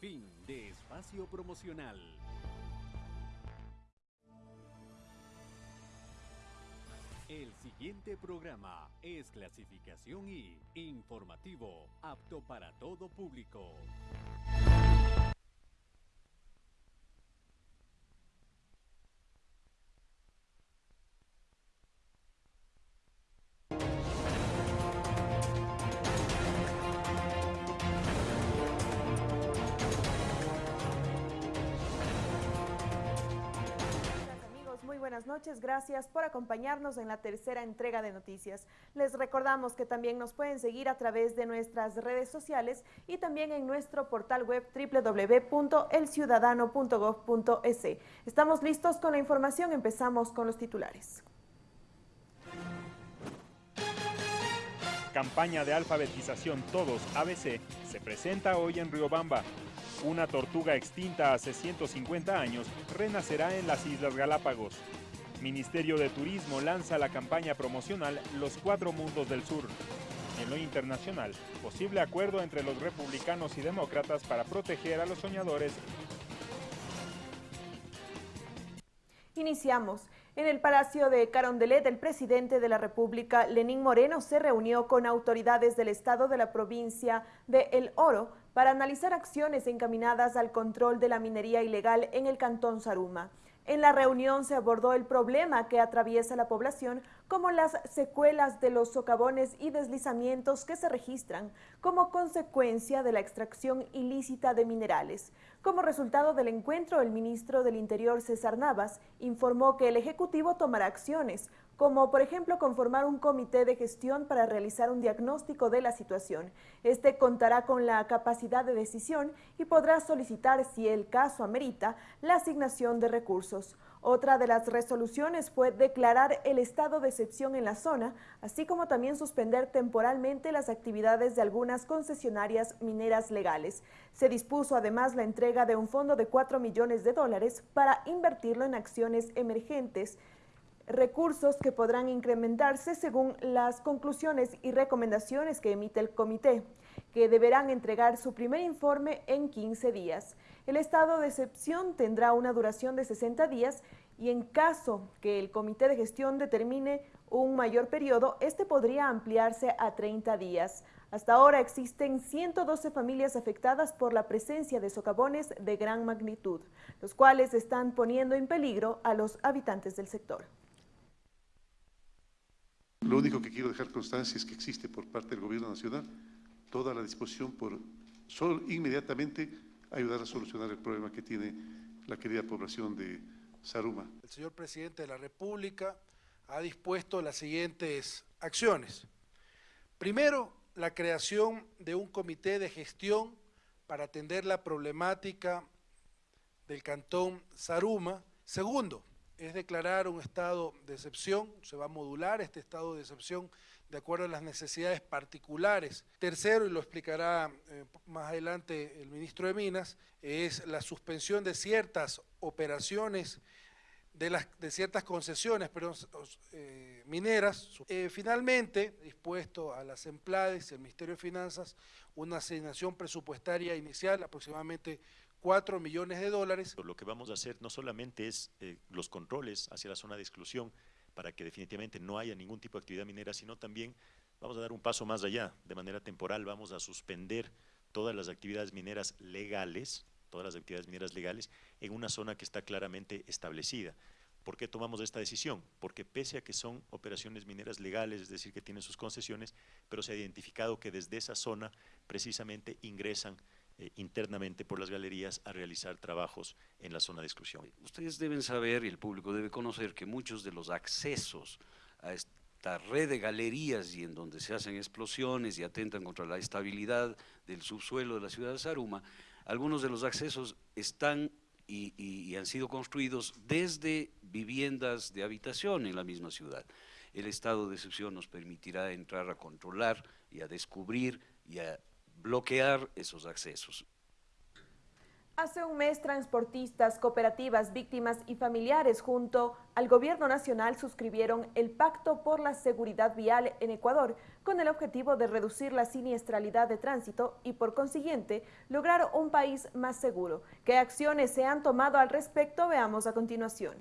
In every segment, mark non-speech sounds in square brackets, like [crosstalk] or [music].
Fin de espacio promocional. El siguiente programa es clasificación y informativo, apto para todo público. Noches, gracias por acompañarnos en la tercera entrega de noticias. Les recordamos que también nos pueden seguir a través de nuestras redes sociales y también en nuestro portal web www.elciudadano.gov.es. Estamos listos con la información, empezamos con los titulares. Campaña de alfabetización Todos ABC se presenta hoy en Riobamba. Una tortuga extinta hace 150 años renacerá en las Islas Galápagos. Ministerio de Turismo lanza la campaña promocional Los Cuatro Mundos del Sur. En lo internacional, posible acuerdo entre los republicanos y demócratas para proteger a los soñadores. Iniciamos. En el Palacio de Carondelet, el presidente de la República, Lenín Moreno, se reunió con autoridades del Estado de la provincia de El Oro para analizar acciones encaminadas al control de la minería ilegal en el Cantón Saruma. En la reunión se abordó el problema que atraviesa la población, como las secuelas de los socavones y deslizamientos que se registran como consecuencia de la extracción ilícita de minerales. Como resultado del encuentro, el ministro del Interior, César Navas, informó que el Ejecutivo tomará acciones, como por ejemplo conformar un comité de gestión para realizar un diagnóstico de la situación. Este contará con la capacidad de decisión y podrá solicitar, si el caso amerita, la asignación de recursos. Otra de las resoluciones fue declarar el estado de excepción en la zona, así como también suspender temporalmente las actividades de algunas concesionarias mineras legales. Se dispuso además la entrega de un fondo de 4 millones de dólares para invertirlo en acciones emergentes recursos que podrán incrementarse según las conclusiones y recomendaciones que emite el comité, que deberán entregar su primer informe en 15 días. El estado de excepción tendrá una duración de 60 días y en caso que el comité de gestión determine un mayor periodo, este podría ampliarse a 30 días. Hasta ahora existen 112 familias afectadas por la presencia de socavones de gran magnitud, los cuales están poniendo en peligro a los habitantes del sector. Lo único que quiero dejar constancia es que existe por parte del Gobierno Nacional toda la disposición por inmediatamente ayudar a solucionar el problema que tiene la querida población de Saruma. El señor presidente de la República ha dispuesto las siguientes acciones. Primero, la creación de un comité de gestión para atender la problemática del cantón Saruma. Segundo, es declarar un estado de excepción, se va a modular este estado de excepción de acuerdo a las necesidades particulares. Tercero, y lo explicará eh, más adelante el ministro de Minas, es la suspensión de ciertas operaciones, de, las, de ciertas concesiones pero, eh, mineras. Eh, finalmente, dispuesto a las emplades y al Ministerio de Finanzas una asignación presupuestaria inicial aproximadamente 4 millones de dólares. Lo que vamos a hacer no solamente es eh, los controles hacia la zona de exclusión para que definitivamente no haya ningún tipo de actividad minera, sino también vamos a dar un paso más allá. De manera temporal vamos a suspender todas las actividades mineras legales, todas las actividades mineras legales, en una zona que está claramente establecida. ¿Por qué tomamos esta decisión? Porque pese a que son operaciones mineras legales, es decir, que tienen sus concesiones, pero se ha identificado que desde esa zona precisamente ingresan eh, internamente por las galerías a realizar trabajos en la zona de exclusión. Ustedes deben saber y el público debe conocer que muchos de los accesos a esta red de galerías y en donde se hacen explosiones y atentan contra la estabilidad del subsuelo de la ciudad de Saruma, algunos de los accesos están y, y han sido construidos desde viviendas de habitación en la misma ciudad. El estado de excepción nos permitirá entrar a controlar y a descubrir y a bloquear esos accesos. Hace un mes, transportistas, cooperativas, víctimas y familiares junto al Gobierno Nacional suscribieron el Pacto por la Seguridad Vial en Ecuador con el objetivo de reducir la siniestralidad de tránsito y, por consiguiente, lograr un país más seguro. ¿Qué acciones se han tomado al respecto? Veamos a continuación.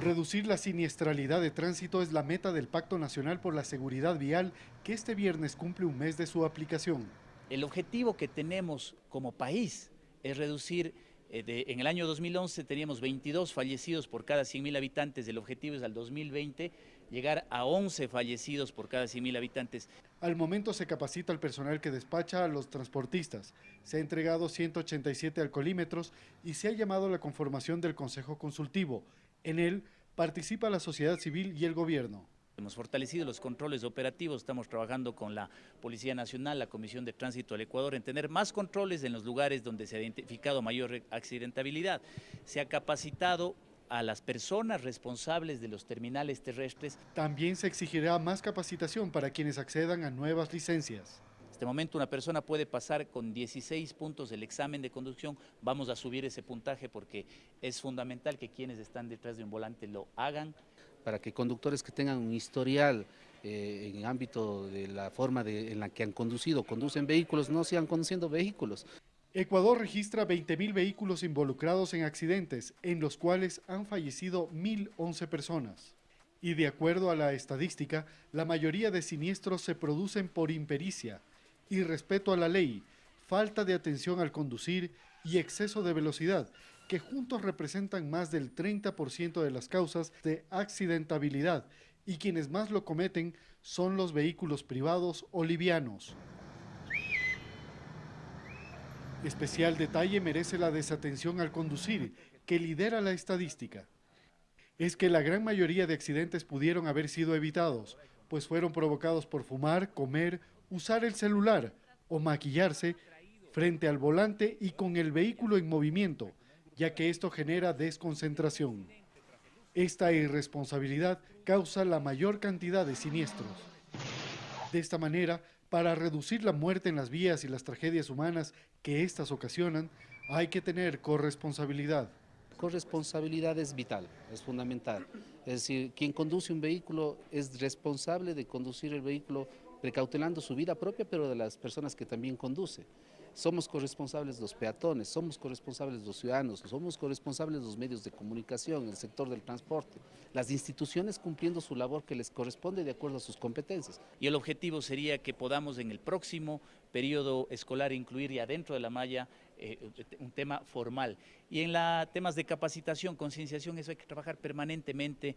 Reducir la siniestralidad de tránsito es la meta del Pacto Nacional por la Seguridad Vial que este viernes cumple un mes de su aplicación. El objetivo que tenemos como país es reducir, eh, en el año 2011 teníamos 22 fallecidos por cada 100.000 habitantes, el objetivo es al 2020 llegar a 11 fallecidos por cada 100.000 habitantes. Al momento se capacita al personal que despacha a los transportistas. Se ha entregado 187 alcoholímetros y se ha llamado a la conformación del Consejo Consultivo, en él participa la sociedad civil y el gobierno. Hemos fortalecido los controles operativos, estamos trabajando con la Policía Nacional, la Comisión de Tránsito del Ecuador, en tener más controles en los lugares donde se ha identificado mayor accidentabilidad. Se ha capacitado a las personas responsables de los terminales terrestres. También se exigirá más capacitación para quienes accedan a nuevas licencias este momento una persona puede pasar con 16 puntos del examen de conducción, vamos a subir ese puntaje porque es fundamental que quienes están detrás de un volante lo hagan. Para que conductores que tengan un historial eh, en ámbito de la forma en la que han conducido, conducen vehículos, no sigan conduciendo vehículos. Ecuador registra 20.000 vehículos involucrados en accidentes, en los cuales han fallecido 1.011 personas. Y de acuerdo a la estadística, la mayoría de siniestros se producen por impericia, irrespeto a la ley, falta de atención al conducir y exceso de velocidad, que juntos representan más del 30% de las causas de accidentabilidad y quienes más lo cometen son los vehículos privados o livianos. Especial detalle merece la desatención al conducir, que lidera la estadística. Es que la gran mayoría de accidentes pudieron haber sido evitados, pues fueron provocados por fumar, comer usar el celular o maquillarse frente al volante y con el vehículo en movimiento, ya que esto genera desconcentración. Esta irresponsabilidad causa la mayor cantidad de siniestros. De esta manera, para reducir la muerte en las vías y las tragedias humanas que éstas ocasionan, hay que tener corresponsabilidad. Corresponsabilidad es vital, es fundamental. Es decir, quien conduce un vehículo es responsable de conducir el vehículo precautelando su vida propia, pero de las personas que también conduce. Somos corresponsables los peatones, somos corresponsables los ciudadanos, somos corresponsables los medios de comunicación, el sector del transporte, las instituciones cumpliendo su labor que les corresponde de acuerdo a sus competencias. Y el objetivo sería que podamos en el próximo periodo escolar incluir ya dentro de la malla eh, un tema formal. Y en la, temas de capacitación, concienciación, eso hay que trabajar permanentemente.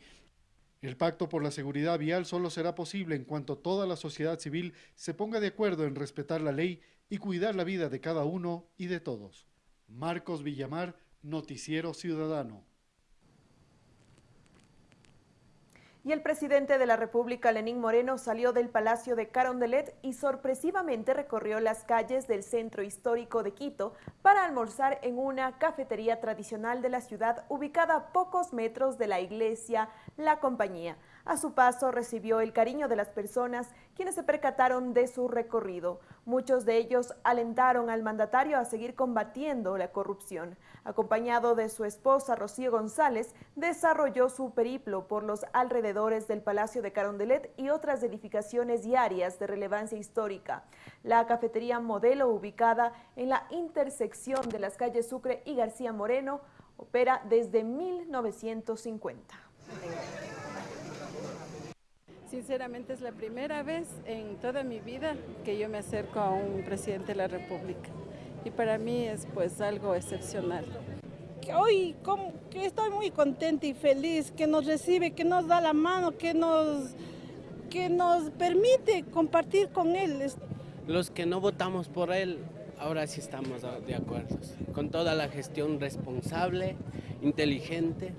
El pacto por la seguridad vial solo será posible en cuanto toda la sociedad civil se ponga de acuerdo en respetar la ley y cuidar la vida de cada uno y de todos. Marcos Villamar, Noticiero Ciudadano. Y el presidente de la República, Lenín Moreno, salió del Palacio de Carondelet y sorpresivamente recorrió las calles del centro histórico de Quito para almorzar en una cafetería tradicional de la ciudad ubicada a pocos metros de la iglesia La Compañía. A su paso recibió el cariño de las personas quienes se percataron de su recorrido. Muchos de ellos alentaron al mandatario a seguir combatiendo la corrupción. Acompañado de su esposa Rocío González, desarrolló su periplo por los alrededores del Palacio de Carondelet y otras edificaciones y áreas de relevancia histórica. La cafetería modelo ubicada en la intersección de las calles Sucre y García Moreno opera desde 1950. Sinceramente es la primera vez en toda mi vida que yo me acerco a un presidente de la República y para mí es pues algo excepcional. Hoy estoy muy contenta y feliz que nos recibe, que nos da la mano, que nos, que nos permite compartir con él. Los que no votamos por él, ahora sí estamos de acuerdo, con toda la gestión responsable, inteligente,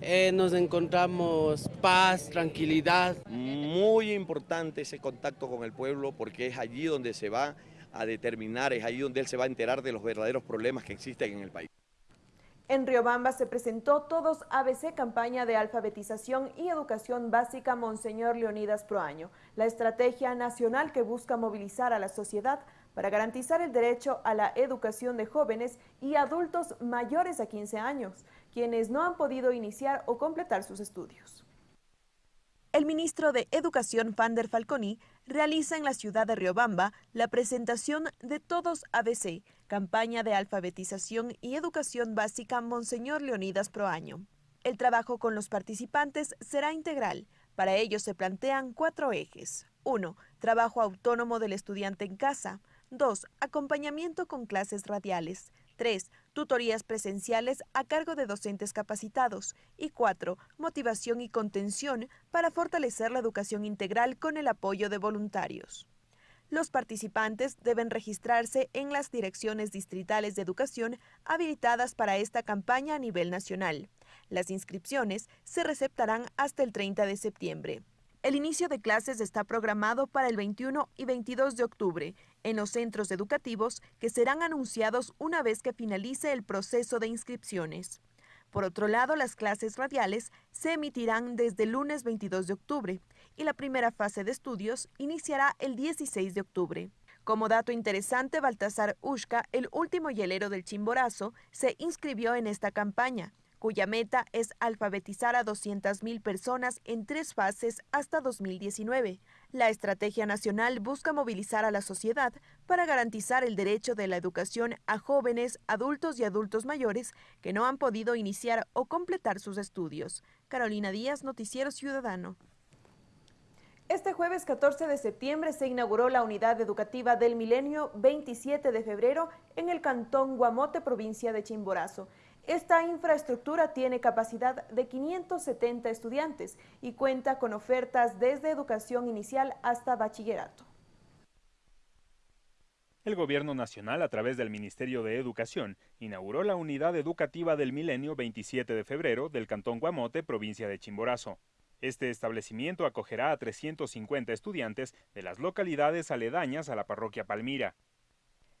eh, nos encontramos paz, tranquilidad. Muy importante ese contacto con el pueblo porque es allí donde se va a determinar, es allí donde él se va a enterar de los verdaderos problemas que existen en el país. En Riobamba se presentó Todos ABC, campaña de alfabetización y educación básica Monseñor Leonidas Proaño, la estrategia nacional que busca movilizar a la sociedad para garantizar el derecho a la educación de jóvenes y adultos mayores a 15 años, quienes no han podido iniciar o completar sus estudios. El ministro de Educación, Fander Falconi, realiza en la ciudad de Riobamba la presentación de Todos ABC, campaña de alfabetización y educación básica Monseñor Leonidas Proaño. El trabajo con los participantes será integral. Para ello se plantean cuatro ejes. 1. Trabajo autónomo del estudiante en casa. 2. Acompañamiento con clases radiales. 3. Tutorías presenciales a cargo de docentes capacitados. Y 4. Motivación y contención para fortalecer la educación integral con el apoyo de voluntarios. Los participantes deben registrarse en las direcciones distritales de educación habilitadas para esta campaña a nivel nacional. Las inscripciones se receptarán hasta el 30 de septiembre. El inicio de clases está programado para el 21 y 22 de octubre en los centros educativos que serán anunciados una vez que finalice el proceso de inscripciones. Por otro lado, las clases radiales se emitirán desde el lunes 22 de octubre y la primera fase de estudios iniciará el 16 de octubre. Como dato interesante, Baltasar Ushka, el último hielero del Chimborazo, se inscribió en esta campaña cuya meta es alfabetizar a 200.000 personas en tres fases hasta 2019. La estrategia nacional busca movilizar a la sociedad para garantizar el derecho de la educación a jóvenes, adultos y adultos mayores que no han podido iniciar o completar sus estudios. Carolina Díaz, Noticiero Ciudadano. Este jueves 14 de septiembre se inauguró la unidad educativa del milenio 27 de febrero en el cantón Guamote, provincia de Chimborazo. Esta infraestructura tiene capacidad de 570 estudiantes y cuenta con ofertas desde educación inicial hasta bachillerato. El Gobierno Nacional, a través del Ministerio de Educación, inauguró la Unidad Educativa del Milenio 27 de febrero del Cantón Guamote, provincia de Chimborazo. Este establecimiento acogerá a 350 estudiantes de las localidades aledañas a la parroquia Palmira.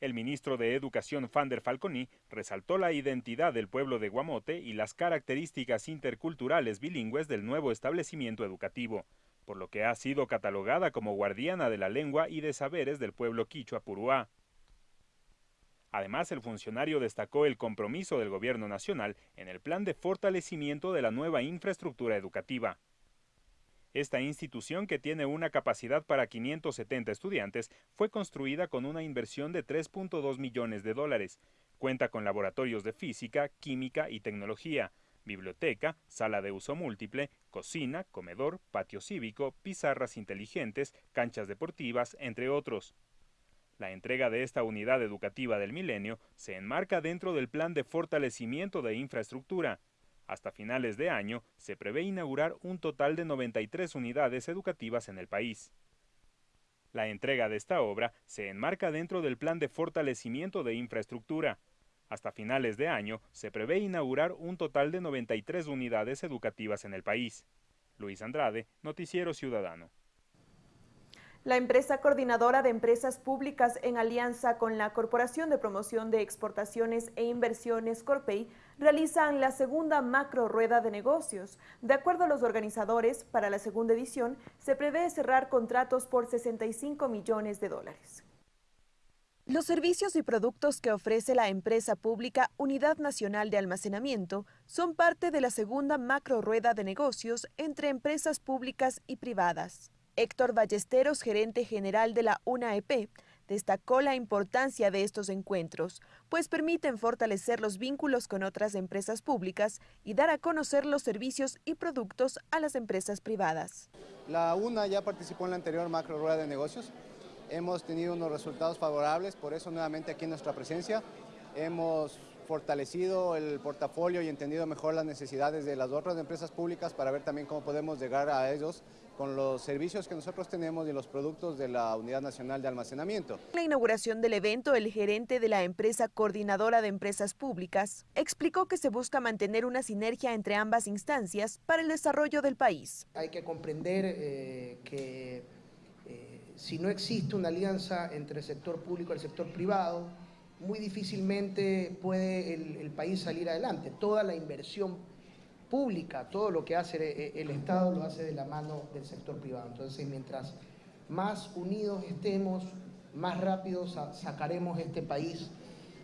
El ministro de Educación Fander Falconi resaltó la identidad del pueblo de Guamote y las características interculturales bilingües del nuevo establecimiento educativo, por lo que ha sido catalogada como guardiana de la lengua y de saberes del pueblo quichua puruá. Además, el funcionario destacó el compromiso del gobierno nacional en el plan de fortalecimiento de la nueva infraestructura educativa. Esta institución, que tiene una capacidad para 570 estudiantes, fue construida con una inversión de 3.2 millones de dólares. Cuenta con laboratorios de física, química y tecnología, biblioteca, sala de uso múltiple, cocina, comedor, patio cívico, pizarras inteligentes, canchas deportivas, entre otros. La entrega de esta unidad educativa del milenio se enmarca dentro del plan de fortalecimiento de infraestructura, hasta finales de año se prevé inaugurar un total de 93 unidades educativas en el país. La entrega de esta obra se enmarca dentro del plan de fortalecimiento de infraestructura. Hasta finales de año se prevé inaugurar un total de 93 unidades educativas en el país. Luis Andrade, Noticiero Ciudadano. La empresa coordinadora de empresas públicas en alianza con la Corporación de Promoción de Exportaciones e Inversiones Corpey realizan la segunda macro rueda de negocios. De acuerdo a los organizadores, para la segunda edición se prevé cerrar contratos por 65 millones de dólares. Los servicios y productos que ofrece la empresa pública Unidad Nacional de Almacenamiento son parte de la segunda macro rueda de negocios entre empresas públicas y privadas. Héctor Ballesteros, gerente general de la UNAEP, destacó la importancia de estos encuentros, pues permiten fortalecer los vínculos con otras empresas públicas y dar a conocer los servicios y productos a las empresas privadas. La UNA ya participó en la anterior macro rueda de negocios. Hemos tenido unos resultados favorables, por eso nuevamente aquí en nuestra presencia hemos fortalecido el portafolio y entendido mejor las necesidades de las otras empresas públicas para ver también cómo podemos llegar a ellos con los servicios que nosotros tenemos y los productos de la Unidad Nacional de Almacenamiento. En la inauguración del evento, el gerente de la empresa coordinadora de empresas públicas explicó que se busca mantener una sinergia entre ambas instancias para el desarrollo del país. Hay que comprender eh, que eh, si no existe una alianza entre el sector público y el sector privado, muy difícilmente puede el, país salir adelante. Toda la inversión pública, todo lo que hace el, Estado lo hace de la mano del sector privado. Entonces, mientras más unidos estemos, más rápido sacaremos este país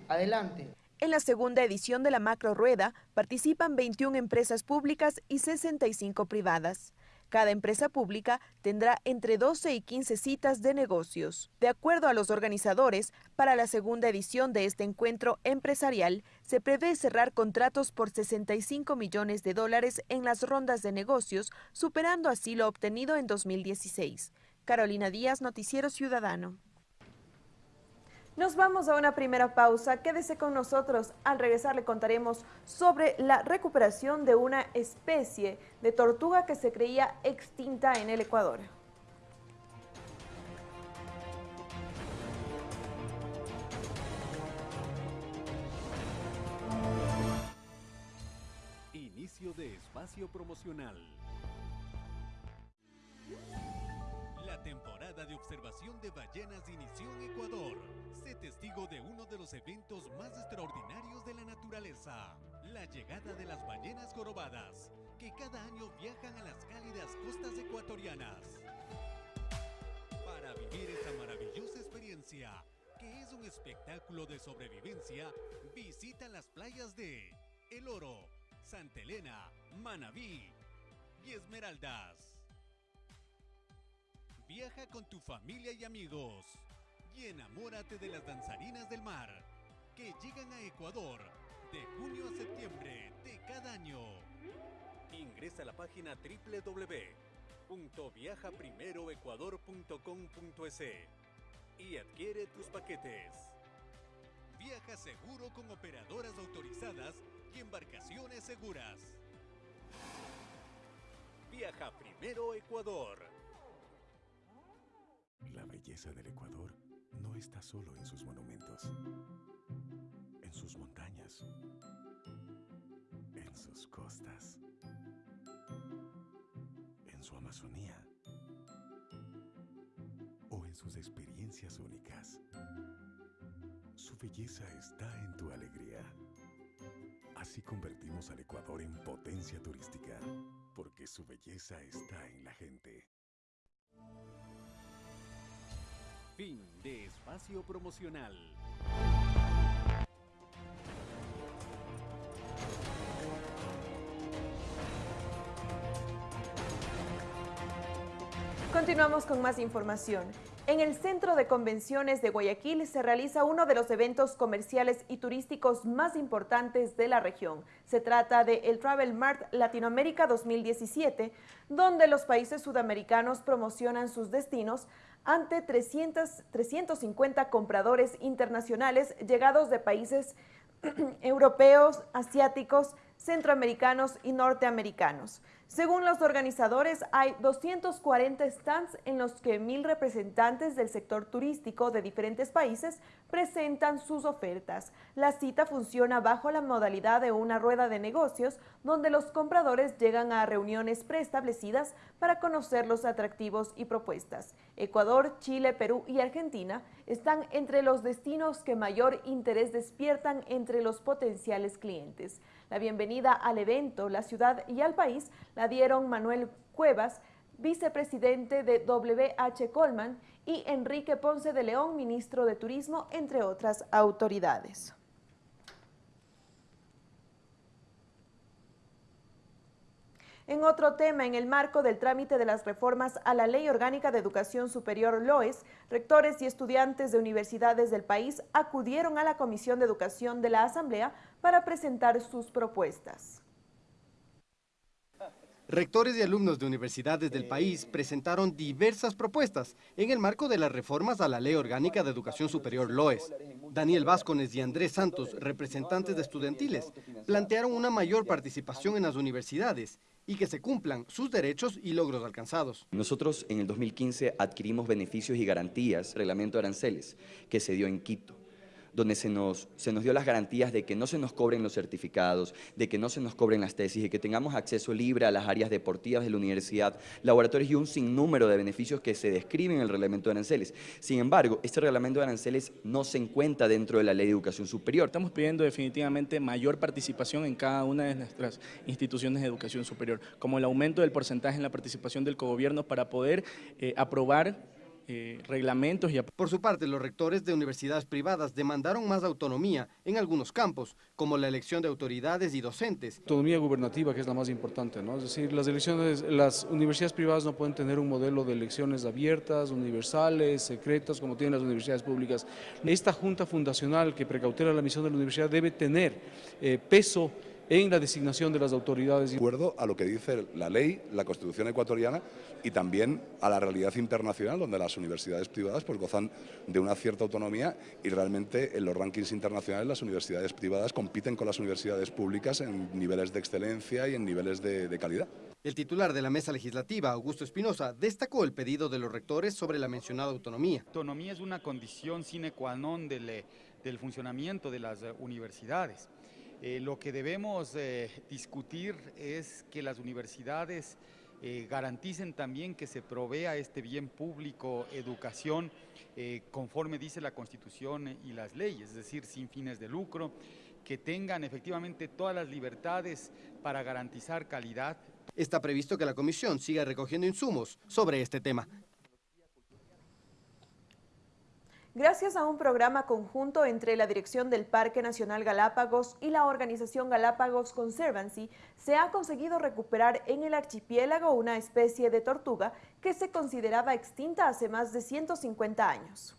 adelante. En la segunda edición de la Macro Rueda participan 21 empresas públicas y 65 privadas. Cada empresa pública tendrá entre 12 y 15 citas de negocios. De acuerdo a los organizadores, para la segunda edición de este encuentro empresarial, se prevé cerrar contratos por 65 millones de dólares en las rondas de negocios, superando así lo obtenido en 2016. Carolina Díaz, Noticiero Ciudadano. Nos vamos a una primera pausa. Quédese con nosotros. Al regresar le contaremos sobre la recuperación de una especie de tortuga que se creía extinta en el Ecuador. Inicio de espacio promocional. Temporada de observación de ballenas inició en Ecuador. Sé testigo de uno de los eventos más extraordinarios de la naturaleza, la llegada de las ballenas jorobadas, que cada año viajan a las cálidas costas ecuatorianas. Para vivir esta maravillosa experiencia, que es un espectáculo de sobrevivencia, visita las playas de El Oro, Santa Elena, Manabí y Esmeraldas. Viaja con tu familia y amigos y enamórate de las danzarinas del mar que llegan a Ecuador de junio a septiembre de cada año. Ingresa a la página www.viajaprimeroecuador.com.es y adquiere tus paquetes. Viaja seguro con operadoras autorizadas y embarcaciones seguras. Viaja primero Ecuador. La belleza del Ecuador no está solo en sus monumentos, en sus montañas, en sus costas, en su Amazonía o en sus experiencias únicas. Su belleza está en tu alegría. Así convertimos al Ecuador en potencia turística, porque su belleza está en la gente. Fin de espacio promocional. Continuamos con más información. En el Centro de Convenciones de Guayaquil se realiza uno de los eventos comerciales y turísticos más importantes de la región. Se trata de el Travel Mart Latinoamérica 2017, donde los países sudamericanos promocionan sus destinos ante 300, 350 compradores internacionales llegados de países [clears throat] europeos, asiáticos, centroamericanos y norteamericanos. Según los organizadores, hay 240 stands en los que mil representantes del sector turístico de diferentes países presentan sus ofertas. La cita funciona bajo la modalidad de una rueda de negocios, donde los compradores llegan a reuniones preestablecidas para conocer los atractivos y propuestas. Ecuador, Chile, Perú y Argentina están entre los destinos que mayor interés despiertan entre los potenciales clientes. La bienvenida al evento, la ciudad y al país la dieron Manuel Cuevas, vicepresidente de WH Colman, y Enrique Ponce de León, ministro de Turismo, entre otras autoridades. En otro tema, en el marco del trámite de las reformas a la Ley Orgánica de Educación Superior LOES, rectores y estudiantes de universidades del país acudieron a la Comisión de Educación de la Asamblea para presentar sus propuestas. Rectores y alumnos de universidades del país presentaron diversas propuestas en el marco de las reformas a la Ley Orgánica de Educación Superior LOES. Daniel Vázquez y Andrés Santos, representantes de estudiantiles, plantearon una mayor participación en las universidades y que se cumplan sus derechos y logros alcanzados. Nosotros en el 2015 adquirimos beneficios y garantías, reglamento de aranceles, que se dio en Quito. Donde se nos, se nos dio las garantías de que no se nos cobren los certificados, de que no se nos cobren las tesis, de que tengamos acceso libre a las áreas deportivas de la universidad, laboratorios y un sinnúmero de beneficios que se describen en el reglamento de aranceles. Sin embargo, este reglamento de aranceles no se encuentra dentro de la ley de educación superior. Estamos pidiendo definitivamente mayor participación en cada una de nuestras instituciones de educación superior, como el aumento del porcentaje en la participación del cogobierno para poder eh, aprobar eh, reglamentos. Y... Por su parte, los rectores de universidades privadas demandaron más autonomía en algunos campos, como la elección de autoridades y docentes. Autonomía gubernativa, que es la más importante, ¿no? Es decir, las elecciones, las universidades privadas no pueden tener un modelo de elecciones abiertas, universales, secretas, como tienen las universidades públicas. Esta junta fundacional que precautela la misión de la universidad debe tener eh, peso en la designación de las autoridades. De acuerdo a lo que dice la ley, la Constitución ecuatoriana y también a la realidad internacional, donde las universidades privadas pues, gozan de una cierta autonomía y realmente en los rankings internacionales las universidades privadas compiten con las universidades públicas en niveles de excelencia y en niveles de, de calidad. El titular de la mesa legislativa, Augusto Espinosa, destacó el pedido de los rectores sobre la mencionada autonomía. Autonomía es una condición sine qua non del, del funcionamiento de las universidades. Eh, lo que debemos eh, discutir es que las universidades eh, garanticen también que se provea este bien público, educación, conforme dice la Constitución y las leyes, es decir, sin fines de lucro, que tengan efectivamente todas las libertades para garantizar calidad. Está previsto que la comisión siga recogiendo insumos sobre este tema. Gracias a un programa conjunto entre la Dirección del Parque Nacional Galápagos y la organización Galápagos Conservancy, se ha conseguido recuperar en el archipiélago una especie de tortuga que se consideraba extinta hace más de 150 años.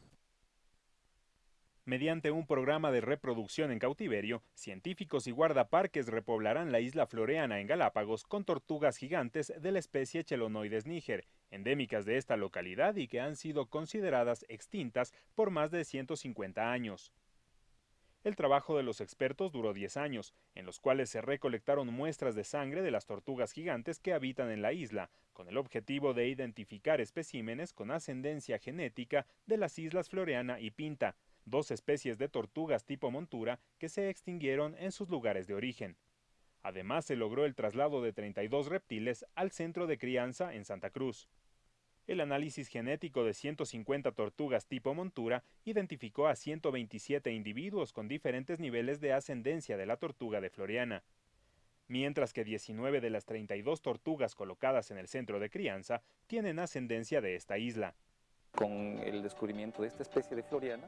Mediante un programa de reproducción en cautiverio, científicos y guardaparques repoblarán la isla floreana en Galápagos con tortugas gigantes de la especie Chelonoides níger, endémicas de esta localidad y que han sido consideradas extintas por más de 150 años. El trabajo de los expertos duró 10 años, en los cuales se recolectaron muestras de sangre de las tortugas gigantes que habitan en la isla, con el objetivo de identificar especímenes con ascendencia genética de las islas Floreana y Pinta, dos especies de tortugas tipo montura que se extinguieron en sus lugares de origen. Además, se logró el traslado de 32 reptiles al centro de crianza en Santa Cruz. El análisis genético de 150 tortugas tipo montura identificó a 127 individuos con diferentes niveles de ascendencia de la tortuga de Floriana, mientras que 19 de las 32 tortugas colocadas en el centro de crianza tienen ascendencia de esta isla. Con el descubrimiento de esta especie de Floriana,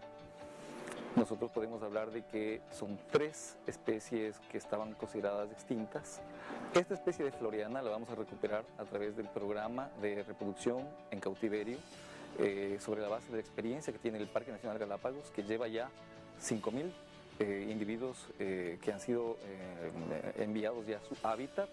nosotros podemos hablar de que son tres especies que estaban consideradas extintas. Esta especie de floriana la vamos a recuperar a través del programa de reproducción en cautiverio eh, sobre la base de la experiencia que tiene el Parque Nacional Galápagos, que lleva ya 5.000 eh, individuos eh, que han sido enviados ya a su hábitat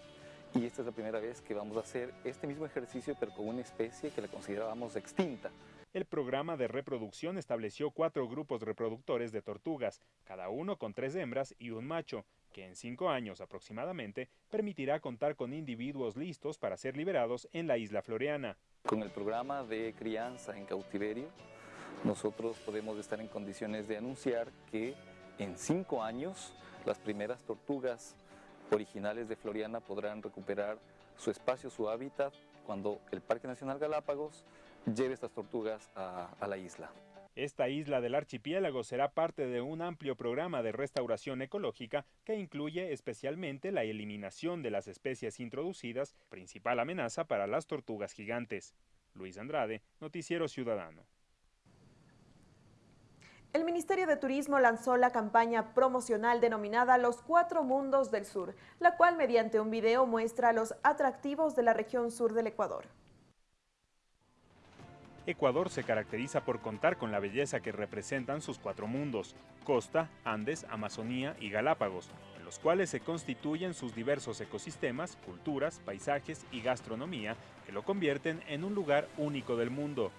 y esta es la primera vez que vamos a hacer este mismo ejercicio pero con una especie que la considerábamos extinta el programa de reproducción estableció cuatro grupos reproductores de tortugas, cada uno con tres hembras y un macho, que en cinco años aproximadamente permitirá contar con individuos listos para ser liberados en la isla floreana. Con el programa de crianza en cautiverio, nosotros podemos estar en condiciones de anunciar que en cinco años las primeras tortugas originales de Floriana podrán recuperar su espacio, su hábitat, cuando el Parque Nacional Galápagos lleve estas tortugas a, la isla. Esta isla del archipiélago será parte de un amplio programa de restauración ecológica que incluye especialmente la eliminación de las especies introducidas, principal amenaza para las tortugas gigantes. Luis Andrade, Noticiero Ciudadano. El Ministerio de Turismo lanzó la campaña promocional denominada Los Cuatro Mundos del Sur, la cual mediante un video muestra los atractivos de la región sur del Ecuador. Ecuador se caracteriza por contar con la belleza que representan sus cuatro mundos, costa, Andes, Amazonía y Galápagos, en los cuales se constituyen sus diversos ecosistemas, culturas, paisajes y gastronomía que lo convierten en un lugar único del mundo.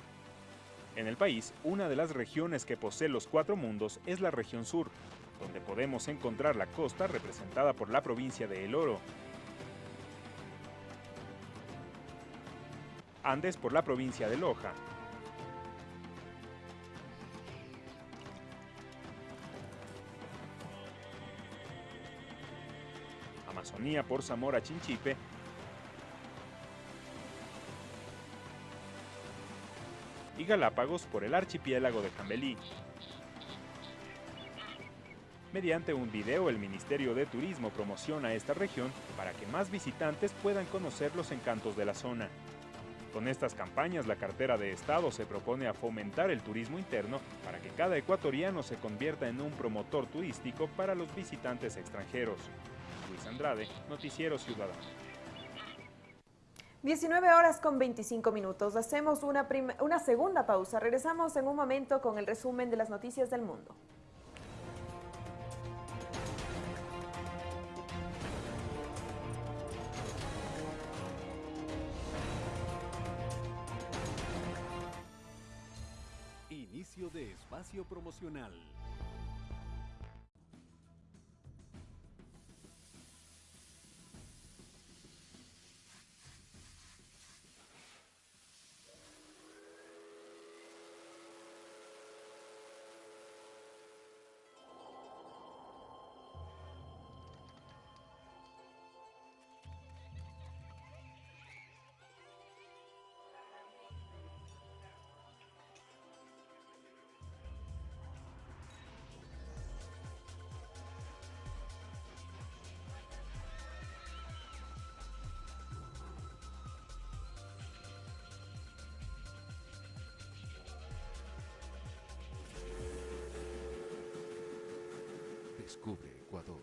En el país, una de las regiones que posee los cuatro mundos es la región sur, donde podemos encontrar la costa representada por la provincia de El Oro, Andes por la provincia de Loja, Por Zamora Chinchipe, y Galápagos por el archipiélago de Jambelí. Mediante un video, el Ministerio de Turismo promociona esta región para que más visitantes puedan conocer los encantos de la zona. Con estas campañas, la cartera de Estado se propone a fomentar el turismo interno para que cada ecuatoriano se convierta en un promotor turístico para los visitantes extranjeros. Luis Andrade, Noticiero Ciudadano. 19 horas con 25 minutos. Hacemos una, una segunda pausa. Regresamos en un momento con el resumen de las noticias del mundo. Inicio de espacio promocional. Descubre Ecuador.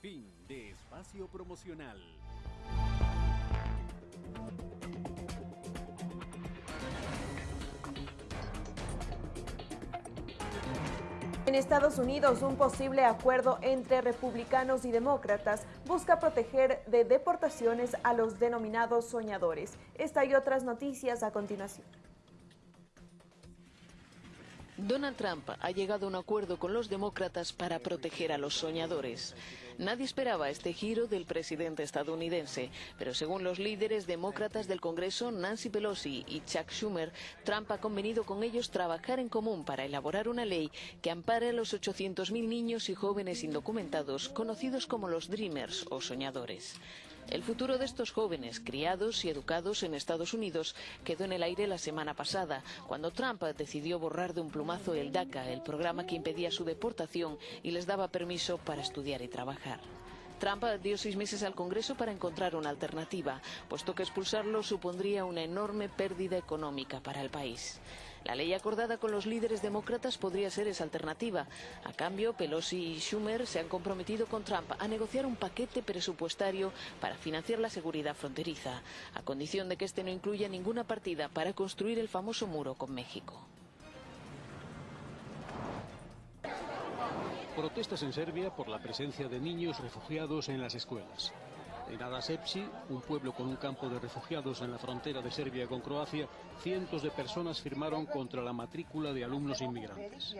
Fin de espacio promocional. En Estados Unidos, un posible acuerdo entre republicanos y demócratas busca proteger de deportaciones a los denominados soñadores. Esta y otras noticias a continuación. Donald Trump ha llegado a un acuerdo con los demócratas para proteger a los soñadores. Nadie esperaba este giro del presidente estadounidense, pero según los líderes demócratas del Congreso, Nancy Pelosi y Chuck Schumer, Trump ha convenido con ellos trabajar en común para elaborar una ley que ampare a los 800.000 niños y jóvenes indocumentados, conocidos como los Dreamers o soñadores. El futuro de estos jóvenes, criados y educados en Estados Unidos, quedó en el aire la semana pasada, cuando Trump decidió borrar de un plumazo el DACA, el programa que impedía su deportación y les daba permiso para estudiar y trabajar. Trump dio seis meses al Congreso para encontrar una alternativa, puesto que expulsarlo supondría una enorme pérdida económica para el país. La ley acordada con los líderes demócratas podría ser esa alternativa. A cambio, Pelosi y Schumer se han comprometido con Trump a negociar un paquete presupuestario para financiar la seguridad fronteriza, a condición de que este no incluya ninguna partida para construir el famoso muro con México. Protestas en Serbia por la presencia de niños refugiados en las escuelas. En Adasepsi, un pueblo con un campo de refugiados en la frontera de Serbia con Croacia, cientos de personas firmaron contra la matrícula de alumnos inmigrantes.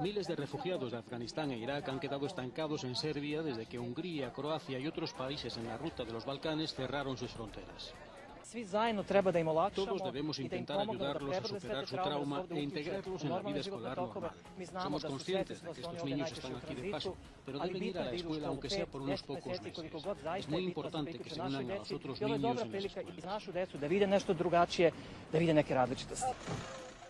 Miles de refugiados de Afganistán e Irak han quedado estancados en Serbia desde que Hungría, Croacia y otros países en la ruta de los Balcanes cerraron sus fronteras. Todos debemos intentar ayudarlos a superar su trauma e integrarlos en la vida escolar normal. Somos conscientes de que estos niños están aquí de paso, pero deben ir a la escuela aunque sea por unos pocos meses. Es muy importante que se unan a los otros niños en la escuela.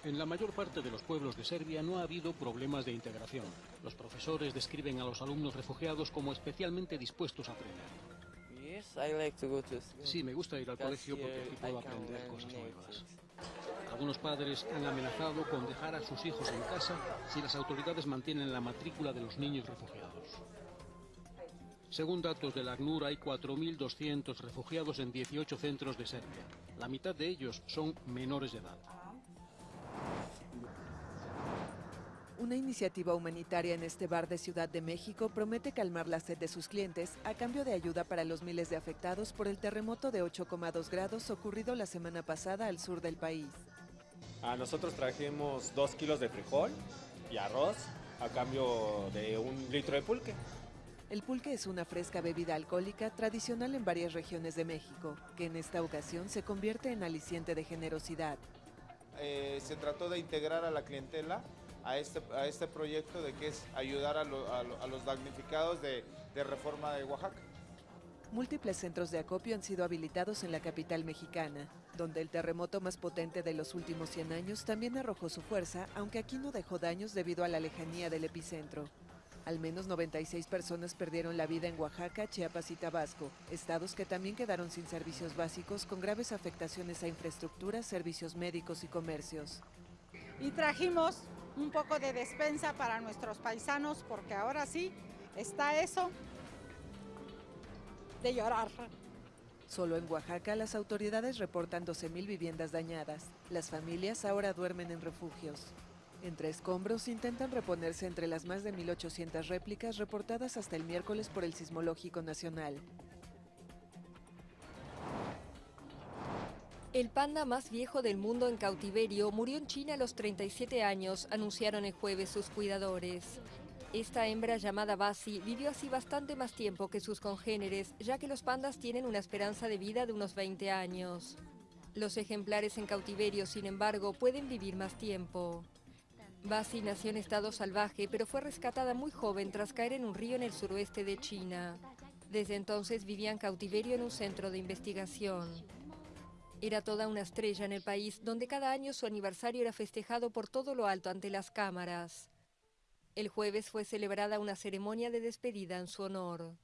En la mayor parte de los pueblos de Serbia no ha habido problemas de integración. Los profesores describen a los alumnos refugiados como especialmente dispuestos a aprender. Sí, me gusta ir al colegio porque aquí puedo aprender cosas nuevas. Algunos padres han amenazado con dejar a sus hijos en casa si las autoridades mantienen la matrícula de los niños refugiados. Según datos del ACNUR, hay 4.200 refugiados en 18 centros de Serbia. La mitad de ellos son menores de edad. Una iniciativa humanitaria en este bar de Ciudad de México promete calmar la sed de sus clientes a cambio de ayuda para los miles de afectados por el terremoto de 8,2 grados ocurrido la semana pasada al sur del país. A nosotros trajimos dos kilos de frijol y arroz a cambio de un litro de pulque. El pulque es una fresca bebida alcohólica tradicional en varias regiones de México, que en esta ocasión se convierte en aliciente de generosidad. Eh, se trató de integrar a la clientela a este, a este proyecto de que es ayudar a, a, los damnificados de, de reforma de Oaxaca. Múltiples centros de acopio han sido habilitados en la capital mexicana, donde el terremoto más potente de los últimos 100 años también arrojó su fuerza, aunque aquí no dejó daños debido a la lejanía del epicentro. Al menos 96 personas perdieron la vida en Oaxaca, Chiapas y Tabasco, estados que también quedaron sin servicios básicos con graves afectaciones a infraestructura, servicios médicos y comercios. Y trajimos un poco de despensa para nuestros paisanos porque ahora sí está eso de llorar. Solo en Oaxaca las autoridades reportan 12.000 viviendas dañadas. Las familias ahora duermen en refugios. Entre escombros intentan reponerse entre las más de 1.800 réplicas reportadas hasta el miércoles por el Sismológico Nacional. El panda más viejo del mundo en cautiverio murió en China a los 37 años, anunciaron el jueves sus cuidadores. Esta hembra llamada Basi vivió así bastante más tiempo que sus congéneres, ya que los pandas tienen una esperanza de vida de unos 20 años. Los ejemplares en cautiverio, sin embargo, pueden vivir más tiempo. Basi nació en estado salvaje, pero fue rescatada muy joven tras caer en un río en el suroeste de China. Desde entonces vivía en cautiverio en un centro de investigación. Era toda una estrella en el país, donde cada año su aniversario era festejado por todo lo alto ante las cámaras. El jueves fue celebrada una ceremonia de despedida en su honor.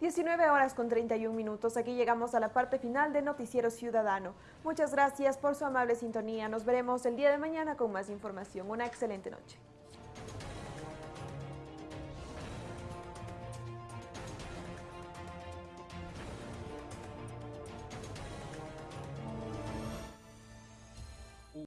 19 horas con 31 minutos. Aquí llegamos a la parte final de Noticiero Ciudadano. Muchas gracias por su amable sintonía. Nos veremos el día de mañana con más información. Una excelente noche.